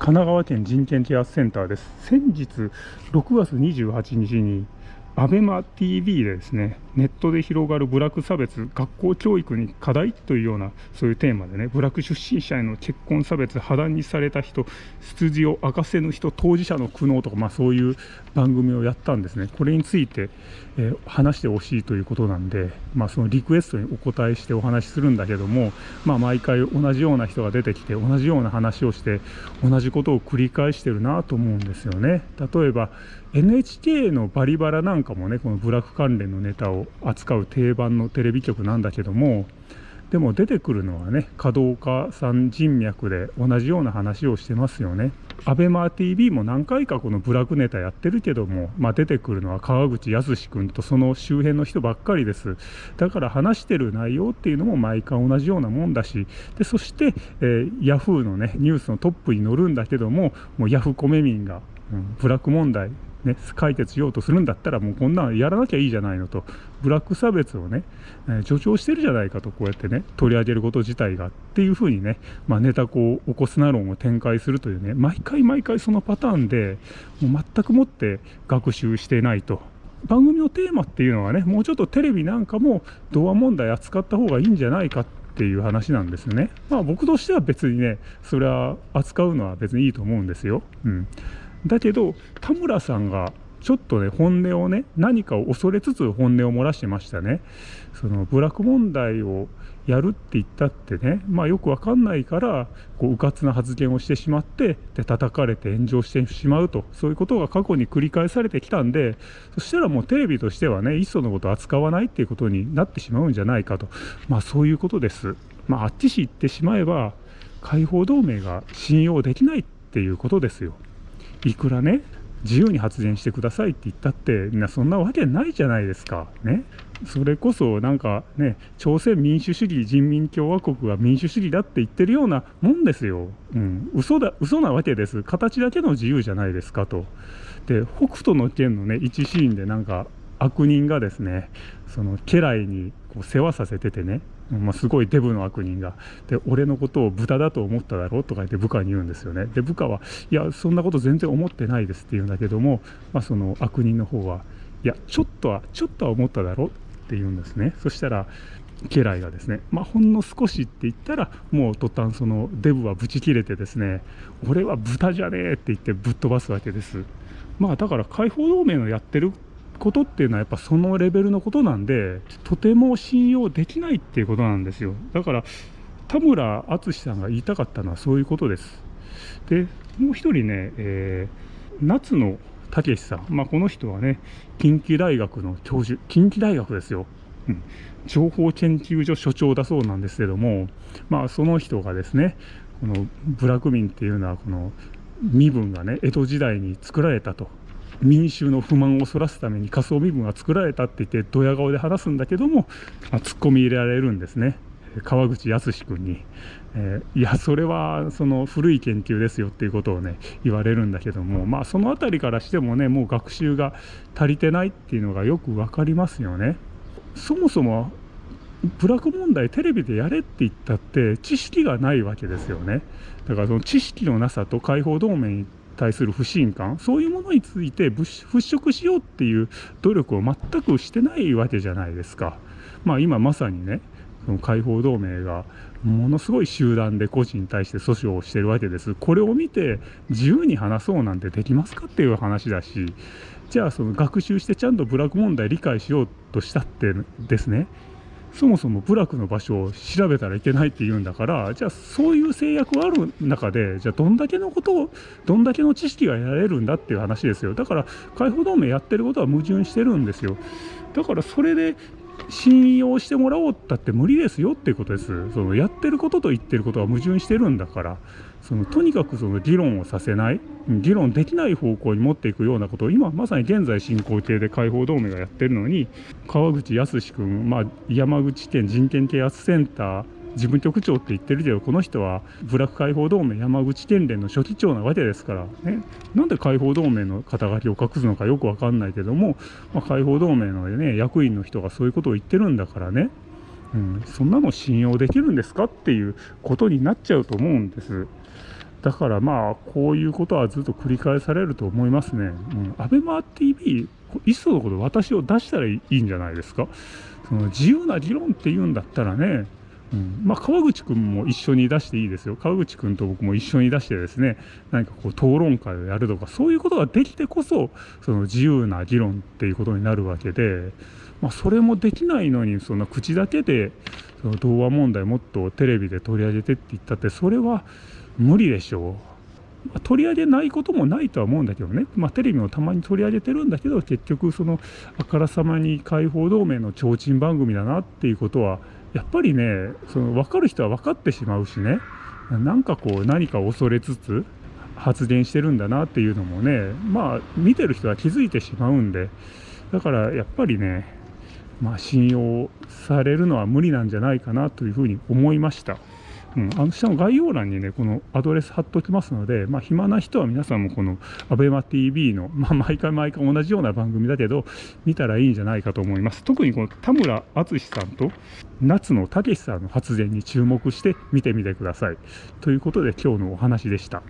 神奈川県人権啓発センターです。先日6月28日にアベマ t v でですね、ネットで広がる部落差別、学校教育に課題というような、そういうテーマでね、部落出身者への結婚差別、破談にされた人、出自を明かせぬ人、当事者の苦悩とか、まあ、そういう番組をやったんですね。これについて、えー、話してほしいということなんで、まあ、そのリクエストにお答えしてお話しするんだけども、まあ、毎回同じような人が出てきて、同じような話をして、同じことを繰り返してるなと思うんですよね。例えば、NHK のバリバラなんかもね、この部落関連のネタを扱う定番のテレビ局なんだけども、でも出てくるのはね、華道家さん人脈で同じような話をしてますよね。アベマ t v も何回かこの部落ネタやってるけども、まあ、出てくるのは川口康君とその周辺の人ばっかりです。だから話してる内容っていうのも毎回同じようなもんだし、でそして、えー、ヤフーのね、ニュースのトップに乗るんだけども、もうヤフコメ民が、うん、部落問題ね、解決しようとするんだったらもうこんなのやらなきゃいいじゃないのとブラック差別をね、えー、助長してるじゃないかとこうやってね取り上げること自体がっていうふうにね、まあ、ネタこう起こすな論を展開するというね毎回毎回そのパターンでもう全くもって学習してないと。番組のテーマっていうのはねもうちょっとテレビなんかも童話問題扱った方がいいんじゃないかっていう話なんですね。まあ僕としては別にねそれは扱うのは別にいいと思うんですよ。うんだけど田村さんがちょっとね本音をね何かを恐れつつ本音を漏らしてましたね。その部落問題をやるって言ったってねまあよくわかんないからこう迂闊な発言をしてしまってで叩かれて炎上してしまうと。そういうことが過去に繰り返されてきたんでそしたらもうテレビとしてはねいっそのこと扱わないっていうことになってしまうんじゃないかと。まあそういうことです。まああっちし言ってしまえば解放同盟が信用できないっていうことですよ。いくらね自由に発言してくださいって言ったってみんなそんなわけないじゃないですか。ね。それこそなんかね朝鮮民主主義人民共和国が民主主義だって言ってるようなもんですよ、うん、嘘だ嘘なわけです。形だけの自由じゃないですかと。で北斗の拳のね一シーンでなんか悪人がですねその家来にこう世話させててねまあ、すごいデブの悪人が。で俺のことを豚だと思っただろうとか言って部下に言うんですよね。で部下はいやそんなこと全然思ってないですって言うんだけども、まあ、その悪人の方はいやちょっとはちょっとは思っただろうって言うんですね。そしたら家来がですね、まあ、ほんの少しって言ったらもう途端そのデブはブチ切れてですね俺は豚じゃねえって言ってぶっ飛ばすわけです。まあだから解放同盟のやってることっていうのはやっぱそのレベルのことなんでとても信用できないっていうことなんですよだから田村淳さんが言いたかったのはそういうことですでもう一人ね、えー、夏野武さん、まあ、この人はね近畿大学の教授近畿大学ですよ、うん、情報研究所所長だそうなんですけどもまあその人がですねこの部落民っていうのはこの身分がね江戸時代に作られたと民衆の不満をそらすために仮想身分が作られたって言ってドヤ顔で話すんだけども、まあ、突っ込み入れられるんですね。川口康君に、えー、いやそれはその古い研究ですよっていうことをね言われるんだけどもまあその辺りからしてもねもう学習が足りてないっていうのがよく分かりますよね。そもそもブラック問題テレビでやれって言ったって知識がないわけですよね。だからその知識のなさと解放同盟対する不信感そういうものについて払拭しようっていう努力を全くしてないわけじゃないですか。まあ今まさにねその解放同盟がものすごい集団で個人に対して訴訟をしてるわけです。これを見て自由に話そうなんてできますかっていう話だしじゃあその学習してちゃんとブラック問題理解しようとしたってですねそもそも部落の場所を調べたらいけないって言うんだからじゃあそういう制約がある中でじゃあどんだけのことをどんだけの知識が得られるんだっていう話ですよ。だから解放同盟やってることは矛盾してるんですよ。だからそれで信用してもらおうったって無理ですよっていうことです。そのやってることと言ってることは矛盾してるんだから。そのとにかくその議論をさせない議論できない方向に持っていくようなことを今まさに現在進行形で解放同盟がやってるのに川口康君、まあ、山口県人権啓発センター事務局長って言ってるけどこの人は部落解放同盟山口県連の書記長なわけですからね。なんで解放同盟の肩書きを隠すのかよく分かんないけども、まあ、解放同盟の、ね、役員の人がそういうことを言ってるんだからね、うん、そんなの信用できるんですかっていうことになっちゃうと思うんです。だからまあこういうことはずっと繰り返されると思いますね。うん、アベマ TV いっそのこと私を出したらいいんじゃないですか。その自由な議論っていうんだったらね、うん、まあ、川口君も一緒に出していいですよ。川口君と僕も一緒に出してですね、何かこう討論会をやるとか、そういうことができてこそ、その自由な議論っていうことになるわけで、まあ、それもできないのに、その口だけで、その童話問題もっとテレビで取り上げてって言ったって、それは無理でしょう。まあ、取り上げないこともないとは思うんだけどね、まあ、テレビもたまに取り上げてるんだけど結局そのあからさまに解放同盟の提灯番組だなっていうことはやっぱりねその分かる人は分かってしまうしね。なんかこう何か恐れつつ発言してるんだなっていうのもねまあ見てる人は気づいてしまうんで。だからやっぱりねまあ信用されるのは無理なんじゃないかなというふうに思いました。うん、あの下の概要欄にね、このアドレス貼っておきますので、まあ、暇な人は皆さんもこの ABEMATV の、まあ、毎回毎回同じような番組だけど、見たらいいんじゃないかと思います。特にこの田村淳さんと夏野武さんの発言に注目して見てみてください。ということで今日のお話でした。